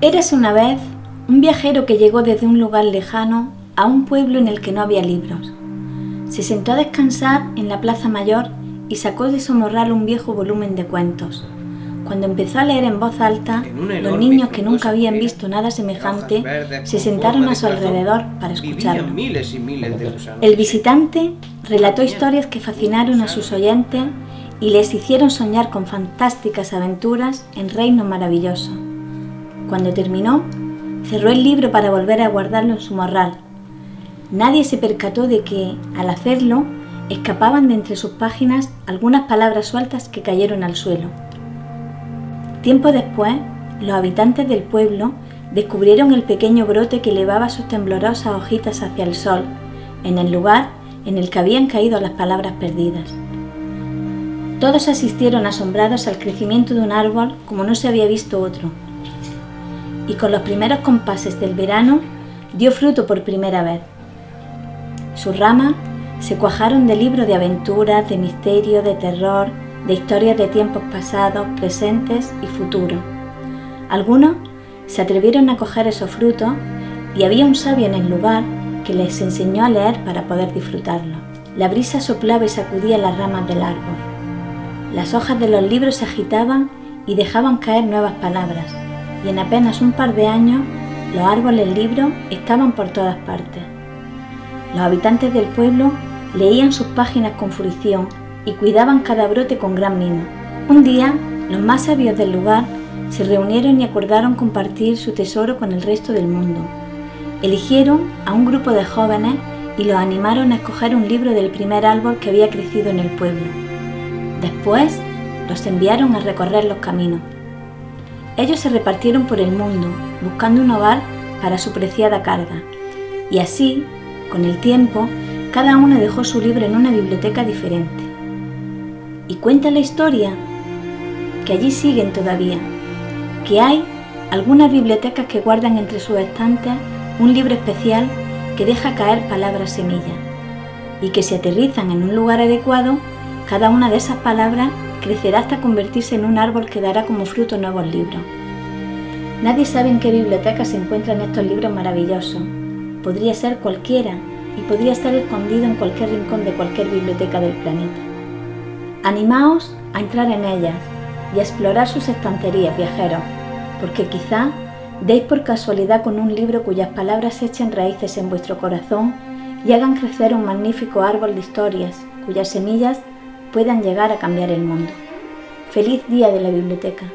Érase una vez un viajero que llegó desde un lugar lejano a un pueblo en el que no había libros. Se sentó a descansar en la plaza mayor y sacó de su morral un viejo volumen de cuentos. Cuando empezó a leer en voz alta, los niños que nunca habían visto nada semejante se sentaron a su alrededor para escucharlo. El visitante relató historias que fascinaron a sus oyentes y les hicieron soñar con fantásticas aventuras en reinos maravillosos. Cuando terminó, cerró el libro para volver a guardarlo en su morral. Nadie se percató de que, al hacerlo, escapaban de entre sus páginas algunas palabras sueltas que cayeron al suelo. Tiempo después, los habitantes del pueblo descubrieron el pequeño brote que elevaba sus temblorosas hojitas hacia el sol, en el lugar en el que habían caído las palabras perdidas. Todos asistieron asombrados al crecimiento de un árbol como no se había visto otro, y con los primeros compases del verano dio fruto por primera vez. Sus ramas se cuajaron de libros de aventuras, de misterio, de terror, de historias de tiempos pasados, presentes y futuros. Algunos se atrevieron a coger esos frutos y había un sabio en el lugar que les enseñó a leer para poder disfrutarlo. La brisa soplaba y sacudía las ramas del árbol. Las hojas de los libros se agitaban y dejaban caer nuevas palabras y en apenas un par de años los árboles libros estaban por todas partes. Los habitantes del pueblo leían sus páginas con fruición y cuidaban cada brote con gran mimo. Un día, los más sabios del lugar se reunieron y acordaron compartir su tesoro con el resto del mundo. Eligieron a un grupo de jóvenes y los animaron a escoger un libro del primer árbol que había crecido en el pueblo. Después, los enviaron a recorrer los caminos. Ellos se repartieron por el mundo, buscando un hogar para su preciada carga. Y así, con el tiempo, cada uno dejó su libro en una biblioteca diferente. Y cuenta la historia que allí siguen todavía, que hay algunas bibliotecas que guardan entre sus estantes un libro especial que deja caer palabras semillas y que si aterrizan en un lugar adecuado, cada una de esas palabras crecerá hasta convertirse en un árbol que dará como fruto nuevos libros. Nadie sabe en qué biblioteca se encuentran estos libros maravillosos. Podría ser cualquiera y podría estar escondido en cualquier rincón de cualquier biblioteca del planeta. Animaos a entrar en ellas y a explorar sus estanterías, viajeros, porque quizá deis por casualidad con un libro cuyas palabras echen raíces en vuestro corazón y hagan crecer un magnífico árbol de historias, cuyas semillas puedan llegar a cambiar el mundo. Feliz día de la biblioteca.